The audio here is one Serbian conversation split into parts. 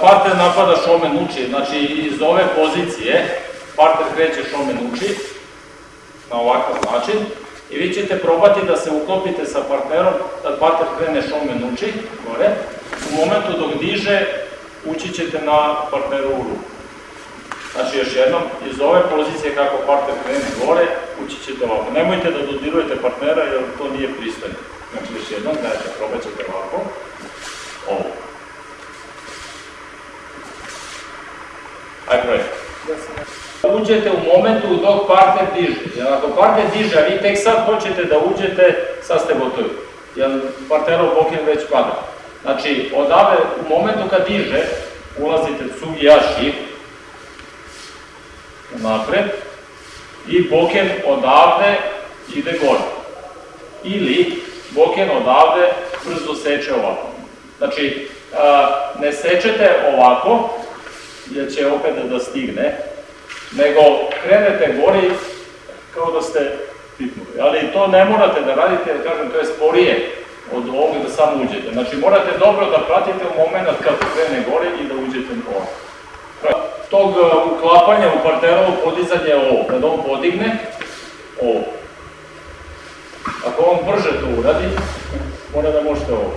partner napada šomen uči, znači iz ove pozicije partner kreće šomen uči na ovakav način i vi ćete probati da se uklopite sa partnerom, da partner krene šomen uči, gore, u momentu dok diže, ući ćete na partneru u ruku. Znači još jednom, iz ove pozicije kako partner krene gore, ući ćete ovako. Nemojte da dodirujete partnera jer to nije pristojno. Znači još jednom, probat ćete ovako. Ovo. Ajde, probajte. Uđete u momentu dok partner diže. Jer ako partner diže, a vi tek sad hoćete da uđete, sad ste gotovi. Jer partnerov boken već pada. Znači, odavde, u momentu kad diže, ulazite Tsugiyashi, napred, i boken odavde ide gore. Ili boken odavde brzo seče ovako. Znači, ne sečete ovako, jer će opet da stigne, nego krenete gori kao da ste pipnuli. Ali to ne morate da radite, jer kažem, to je sporije od ovoga da samo uđete. Znači, morate dobro da pratite u moment kad krene gore i da uđete ovako. Tog uh, uklapanja u partnerovo podizanje je ovo. Kad on podigne, ovo. Ako on brže to uradi, mora da možete ovo.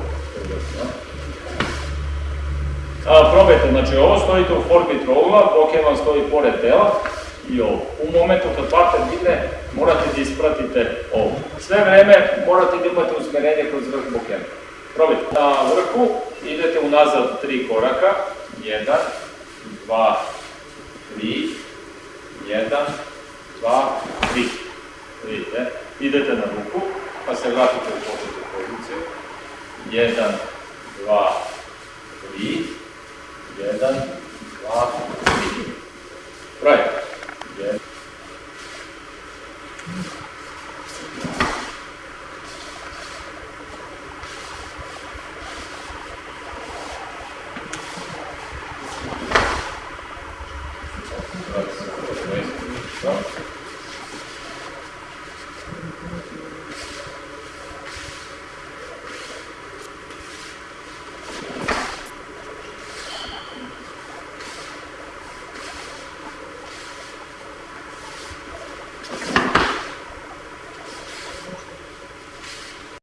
A, probajte, znači ovo stojite u formi trougla, boken vam stoji pored tela i ovo. U momentu kad partner digne, morate da ispratite ovo. Sve vreme morate da imate usmerenje kroz vrh bokena. Probajte. Na vrhu idete unazad tri koraka. Jedan, dva, tri, jedan, dva, tri. Vidite, idete na ruku, pa se vratite u početnu poziciju. Jedan, dva, tri, Mm-hmm.